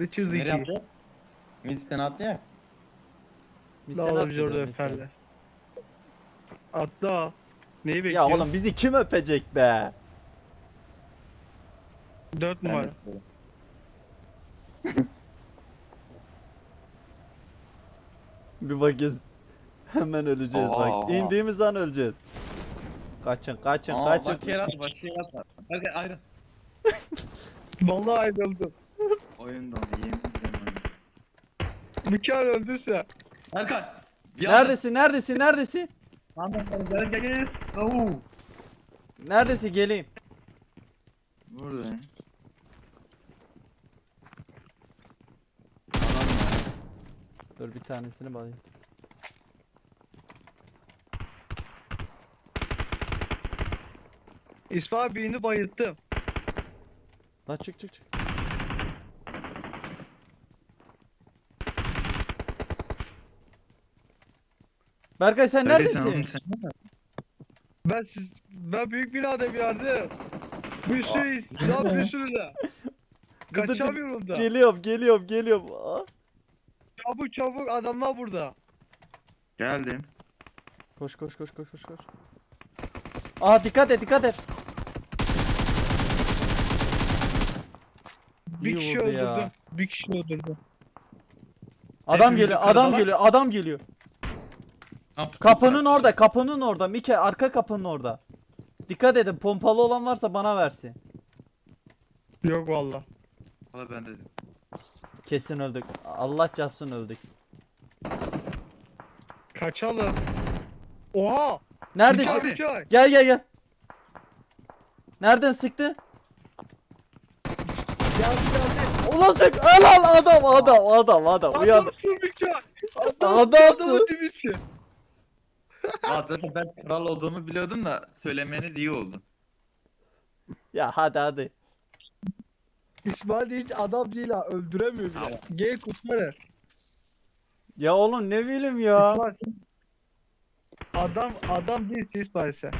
Witcher Nereye 2. attı? Midisten attı ya. Biz La seni oğlum biz atlayacağız orada öperler. Atla. Neyi Ya bekliyorsun? oğlum bizi kim öpecek be? 4 Ben numara. Bir bakacağız. Hemen öleceğiz Aa. bak. İndiğimiz an öleceğiz. Kaçın kaçın Aa, kaçın. başka yer atma, başka yer atma. Hadi ayrı. Vallahi ayrıldım. Oyundan yemin ediyorum oyun. Mükemmel öldüyse. Erkan. bir Neredesin neredesin neredesin? Anda gel gel gel. Oo. Neredesin geleyim. Buradayım. Dur bir tanesini bakayım. İsmail birini bayılttım. Lan çık çık çık. Berkay sen Neredesin? neredesin? oğlum sen? Ben siz, ben büyük binada bir yerde. Bir sürü silah bir sürü de. Kaçamıyorum da. Geliyorum geliyorum geliyorum. Aa. Çabuk çabuk adamlar burada. Geldim. Koş koş koş koş koş koş. Aa dikkat et dikkat et. Bir İyi kişi vurdu ya. öldürdüm. Bir kişi öldürdüm. Adam geliyor adam geliyor adam geliyor. Kapının orada kapının orada Mike arka kapının orada. Dikkat edin pompalı olan varsa bana versin. Yok valla. Valla ben dedim. Kesin öldük. Allah çarpsın öldük. Kaçalım. Oha! Neredesin? Abi. Mükemmel. Gel gel gel. Nereden sıktı? Geldi geldi. Ulan sık. Helal adam adam adam adam. Uyan. Adamsın mükemmel. Adamsın. Adamın Aa, zaten ben kral olduğumu biliyordum da söylemeniz iyi oldu. Ya hadi hadi. İsmail hiç adam değil ha. Öldüremiyor Tamam. bile. Gel kurtarır. Ya oğlum ne bileyim ya. İsmail sen- Adam adam değilsin İsmail sen.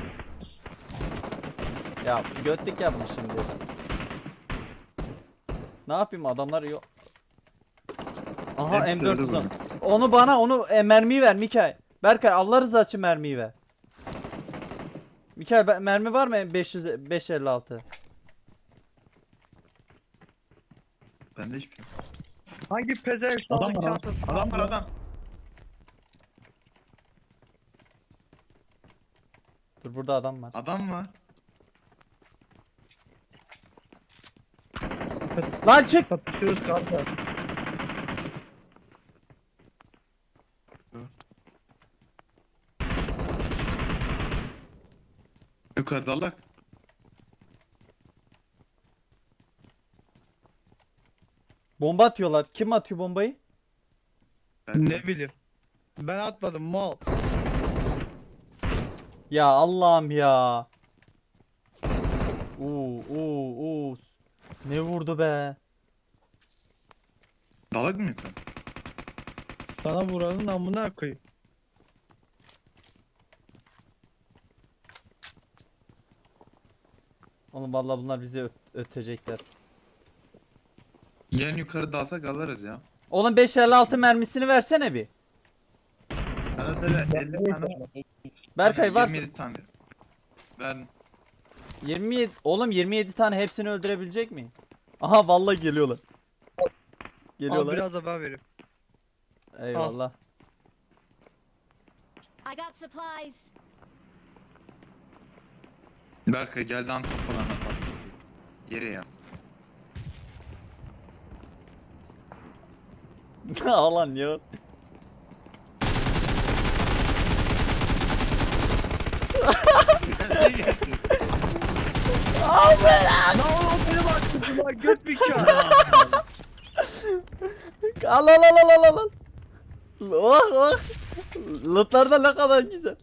Ya götlük yapmış şimdi. Ne yapayım adamlar yok. Aha Hepsi M4 öldü uzun. Onu bana onu e, mermiyi ver Mikael. Berkay Allah rızası için mermiyi ver. Mikael mermi var mı 500 556? Bende hiçbir şey. yok. Hangi pezevenk Adam var adam. Adam var adam. Dur burada adam var. Adam var. Lan çık. Kapışıyoruz kanka. Yukarıda Allah. Bomba atıyorlar. Kim atıyor bombayı? Ben Ne bileyim. Ben atmadım mal. Ya Allah'ım ya. Oo oo oo. Ne vurdu be? Dalak mı yukarı? Sana vuranın amına koyayım. Oğlum vallahi bunlar bizi öt- ötecekler. Yarın yukarı dalsak alırız ya. Oğlum 556 mermisini versene bir. Sana söyle 50 tane. Berkay varsa 27 tane. Ver. 27 oğlum 27 tane hepsini öldürebilecek miyim? Aha vallahi geliyorlar. Al Geliyorlar. biraz da ben vereyim. Eyvallah. I got supplies. Berkay geldi antep falan. Yere ya. Alan ya. Lan oğlum benim aklım lan göt bir kağıt. Al al al al al al. Oh oh. Lootlar da ne kadar güzel.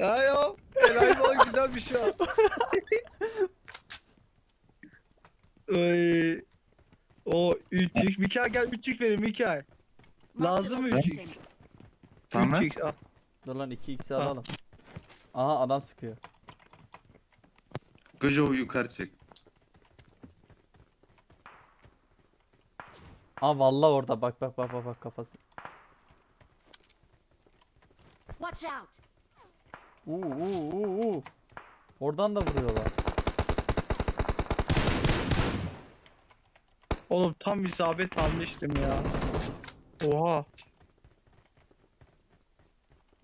Ha ya. Helal olsun güzel bir şey. Oy. O 3x. Mikael gel 3x verin Mikael. Lazım mı location. 3x? Tamam. 3x al. Dur lan 2x'i Ha. alalım. Aha adam sıkıyor. Gojo'yu yukarı çek. Aa vallahi orada bak bak bak bak bak kafası. Watch out! Uu uu uu uu. Oradan da vuruyorlar. Oğlum tam isabet almıştım ya. Oha.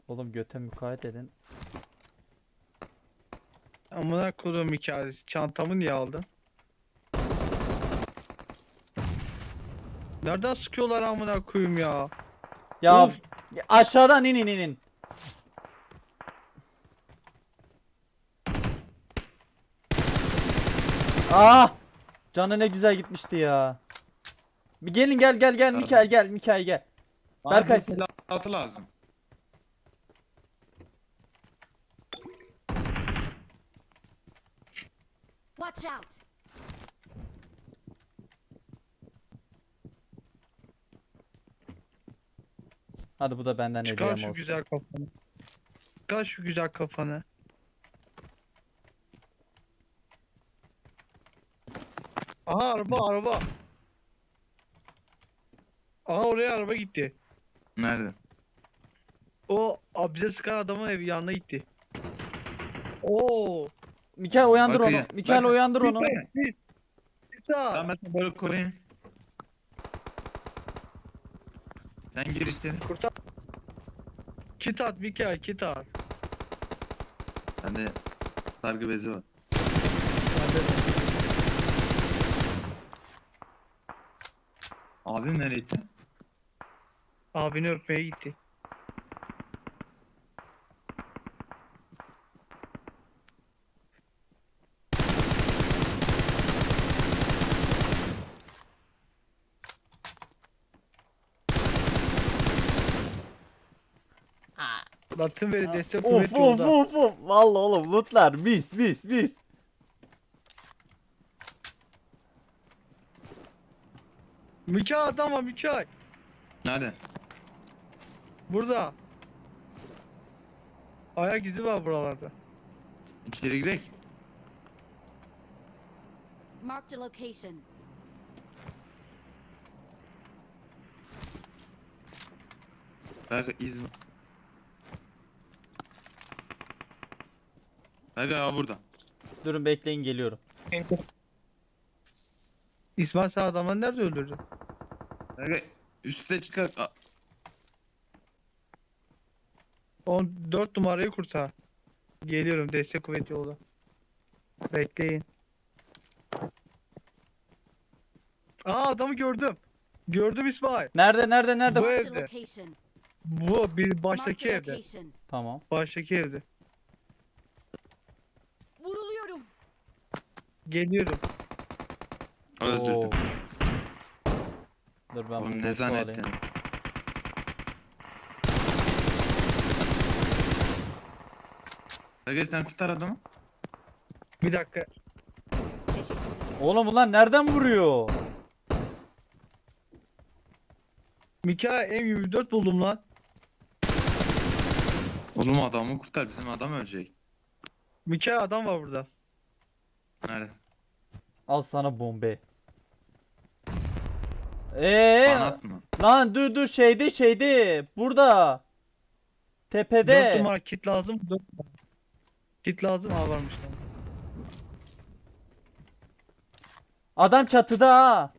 Oğlum göte mukayyet edin. Amına koyduğum hikayesi. Çantamı niye aldın? Nereden sıkıyorlar amına koyayım ya? Ya Of. aşağıdan in in in in. Ah! Canı ne güzel gitmişti ya. Bir gelin gel gel gel. Mikael gel Mikael gel. Berkay- Berkay silahı lazım. Watch out! Hadi bu da benden Çıkar hediyem şu olsun. güzel kafanı. Çıkar şu güzel kafanı. Aha araba araba. Aha oraya araba gitti. Nerede? O a, bize sıkan adamın evi yanına gitti. Oo. Mikael uyandır Bakayım. onu. Mikael Bak- uyandır onu. Bir, bir, bir sağ. Tamam ben seni böyle koruyayım. Sen gir içeri. Kurtar. Kit at Mikael kit at. Bende sargı bezi var. Abim nereye gitti? Abini öpmeye gitti. Batın veri destek Of kuvvet of yolda. of of. Vallahi oğlum lootlar mis mis mis. Mikael adam var Mikael. Nerede? Burada. Ayak izi var buralarda. İçeri girek. Marked a location. Berkay iz var. Abi burada. Durun bekleyin geliyorum. İsmail sen adamları nerede öldürdün? Berkay üste çıkar. Aa, 14 numarayı kurtar. Geliyorum destek kuvvet yolda. Bekleyin. Aa adamı gördüm. Gördüm İsmail. Nerede nerede nerede? Bu Marked a evde. location. Bu bir Marked baştaki a evde. location. Tamam. Baştaki evde. Vuruluyorum. Geliyorum. öldürdüm. Oo. Dur ben Oğlum bunu ne zannettin? sen kurtar adamı. Bir dakika. Oğlum bunlar nereden vuruyor? Mikael M24 buldum lan. Oğlum adamı kurtar bizim adam ölecek. Mikael adam var burada. Nerede? Al sana bombe. Atma. lan dur dur şeyde şeyde burada. 4 Tepede. numara kit lazım. 4 numara. Kit lazım. Aa varmış lan. Adam çatıda ha.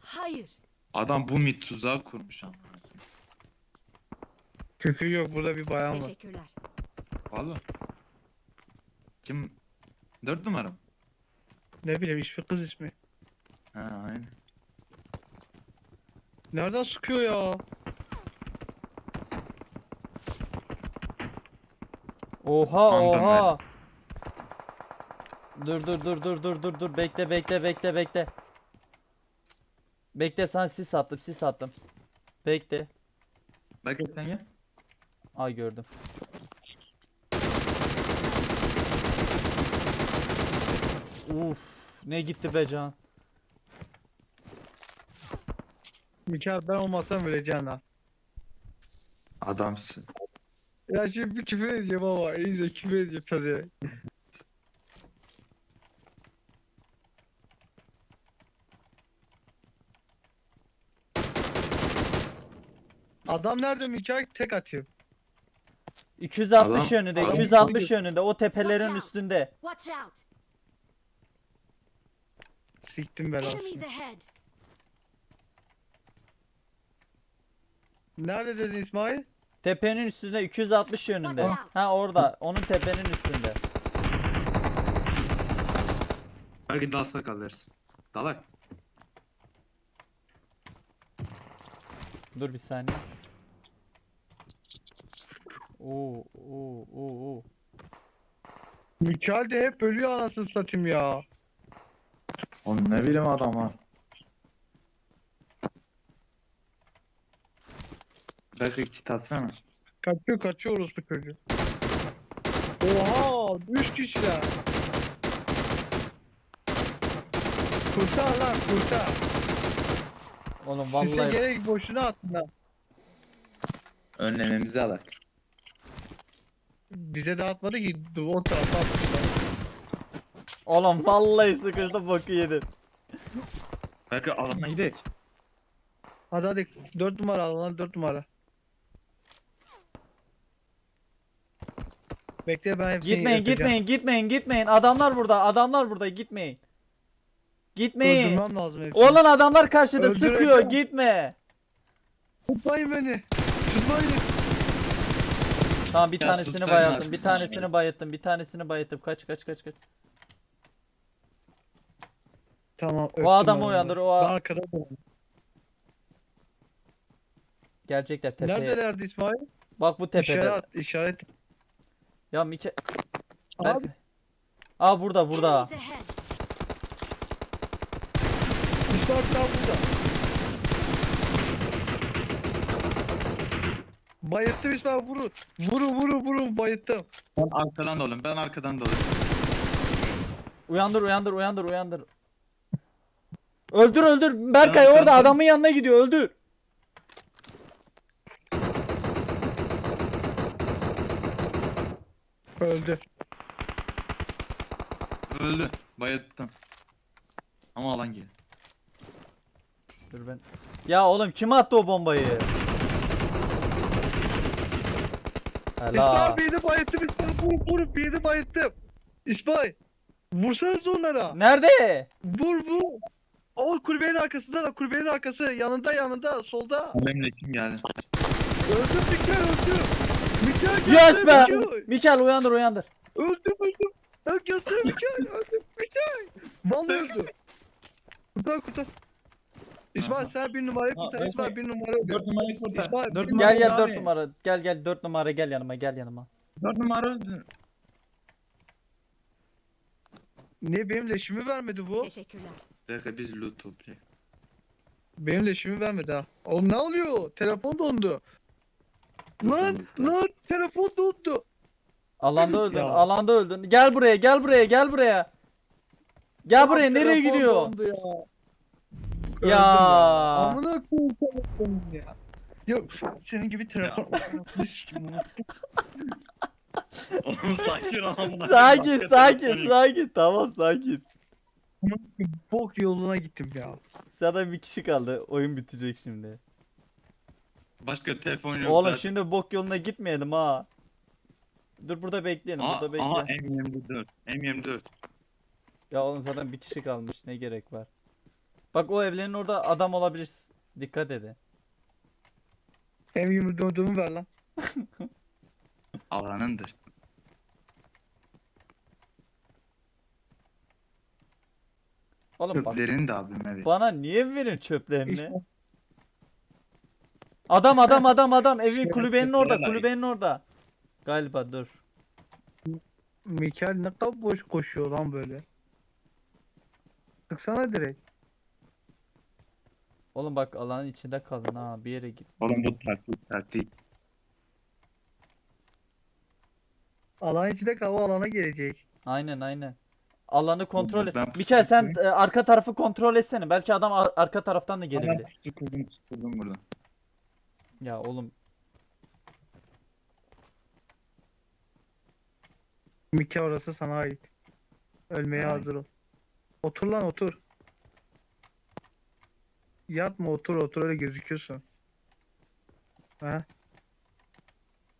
Hayır. Adam bu mit tuzağı kurmuş ama. Küfür yok. Burada bir bayan var. Teşekkürler. Valla. Kim? Dört numara mı? Ne bileyim hiçbir kız ismi. Ha aynen. Nereden sıkıyor ya? Oha Andan oha. Dur dur dur dur dur dur dur bekle bekle bekle bekle. Bekle sana sis attım sis attım. Bekle. Berkay sen gel. Ay gördüm. Uf ne gitti be can. Mükemmel olmasam öleceğim lan. Adamsın. Ya şimdi bir küfür edeceğim ama iyice küfür edeceğim pezeye. Adam nerede Mikael? Tek atıyor. 260 Adam- yönünde, adam- 260 yönünde o tepelerin Watch out. üstünde. Watch out! Siktim belasını. Enemies! Nerede dedin İsmail? Tepenin üstünde 260 yönünde. Out. Ha orada. Onun tepenin üstünde. Belki dalsa kalırız. Dalak. Dur bir saniye. Oo oo oo oo. Mikael de hep ölüyor anasını satayım ya. Oğlum ne bileyim adam ha. Belki kit atsana. Kaçıyor kaçıyor orospu çocuğu. Oha! Üç kişiler. Kurtar lan kurtar. Oğlum vallahi gerek boşuna attın lan. Önlememizi alak. Bize de atmadı ki o tarafa atmışlar. oğlum vallahi sıkıştı boku yedin. Belki alana gidelim. Hadi hadi 4 numara al lan 4 numara. Bekle ben Gitmeyin gitmeyin gitmeyin gitmeyin. Adamlar burada adamlar burada gitmeyin. Gitmeyin. Öldürmem lazım hepsini. Oğlum adamlar karşıda Öldüreceğim. sıkıyor gitme. Tutmayın beni. Tutmayın. Tamam bir Ya tanesini bayılttım. kaçmaz. Bir tanesini bayılttım. Bir tanesini bayılttım. Kaç kaç kaç kaç. Tamam. öptüm adamı onu. uyandır, o Ben arkada durayım. Gelecekler tepeye. Neredelerdi İsmail? Bak bu tepede. İşaret, işaret. Ya Mike. Abi. Berk- Aa burada burada. İsmail daha burada. Bayıttım İsmail vurun. Vurun vurun vurun bayıttım. Ben arkadan da olayım. Ben arkadan da olayım. Uyandır uyandır uyandır uyandır. Öldür öldür. Berkay orada adamın yanına gidiyor. Öldür. Öldü. Öldü. Bayılttım. Ama alan gel. Dur ben. Ya oğlum kim attı o bombayı? Helal. İsmail birini bayıttım İsmail vur vur birini bayıttım. İsmail. Vursanız onlara. Nerede? Vur vur. O kulübenin arkasında da kulübenin arkası yanında yanında solda. Benimle kim geldi? Öldü Mikael öldü. Mikael geldi. Yes be. Mikael. Uyandır uyandır. Öldüm öldüm. Herkes Mikael öldüm Mikael. Vallahi öldü. Kurtar kurtar. İsmail sen bir numarayı kurtar. İsmail bir numara öldü. 4 numarayı kurtar. İsmail, 4 bir numara Gel gel. 4 numara. Gel gel 4 numara gel yanıma gel yanıma. 4 numara öldü. Niye benim leşimi vermedi bu? Teşekkürler. Belki biz loot toplayalım. Benim leşimi vermedi ha. Oğlum ne oluyor? Telefon dondu. Lan lan telefon dondu. Alanda öldün. Ya. Alanda öldün. Gel buraya gel buraya gel buraya. Gel buraya Lan nereye gidiyor? ya. Öldüm Ya. Amına koyayım ya. Yok senin gibi telefon. Oğlum sakin ol. Sakin sakin sakin. Tamam sakin. Bok yoluna gittim ya. Zaten bir kişi kaldı. Oyun bitecek şimdi. Başka telefon yok. Oğlum zaten. şimdi bok yoluna gitmeyelim ha. Dur burada bekleyelim. Aa, Burada aha bekleyelim. M24. M24. Ya oğlum zaten bir kişi kalmış. Ne gerek var? Bak o evlerin orada adam olabilir. Dikkat edin. Hem yumurduğumu ver lan. Alanındır. Oğlum bak. Çöplerini de abime ver. Bana niye verin çöplerini? İşte. Adam adam adam adam evin Şöyle kulübenin orada kulübenin orada. Galiba dur. Mikael ne kadar boş koşuyor lan böyle. Sıksana direkt. Oğlum bak alanın içinde kalın ha bir yere git. Oğlum bu taktik taktik. Alan içinde kal o alana gelecek. Aynen aynen. Alanı kontrol et. ben Mikael sen e, arka tarafı kontrol etsene. Belki adam ar- arka taraftan da Ben gelebilir. kurdum pusu kurdum burada. Ya oğlum Mikael orası sana ait. Ölmeye Ay. hazır ol. Otur lan otur. Yatma otur otur öyle gözüküyorsun. Ha?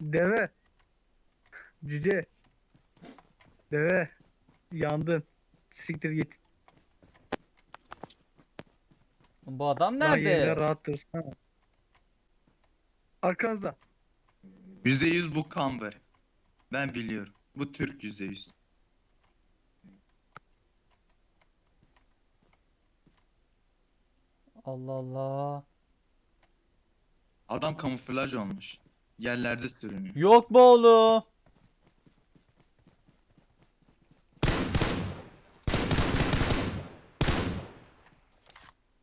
Deve. Cüce. Deve. Yandın. Siktir git. Bu adam Daha yerine nerede? rahat dursana. Arkanızda. %100 bu Kamber. Ben biliyorum. Bu Türk %100. Allah Allah. Adam kamuflaj olmuş. Yerlerde sürünüyor. Yok bu oğlum.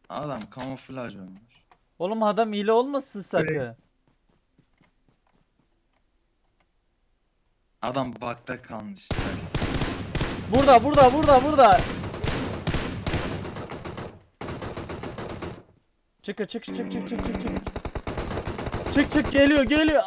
Adam kamuflaj olmuş. Oğlum adam hile olmasın sakın. Adam bakta kalmış. Burada burada burada burada. Çık çık çık çık çık çık çık. Çık çık geliyor geliyor.